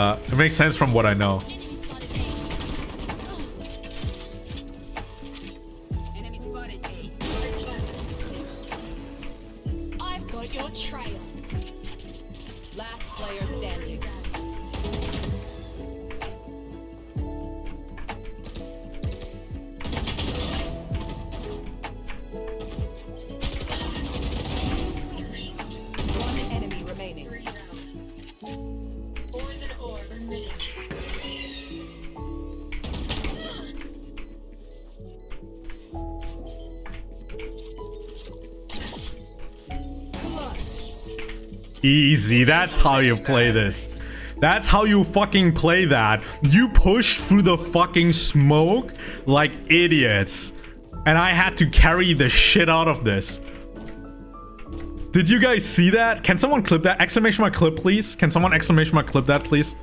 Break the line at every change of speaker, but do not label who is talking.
Uh, it makes sense from what I know.
I've got your trail.
Last player standing.
Easy. That's how you play this. That's how you fucking play that. You pushed through the fucking smoke like idiots. And I had to carry the shit out of this. Did you guys see that? Can someone clip that? Exclamation mark clip, please. Can someone exclamation mark clip that, please?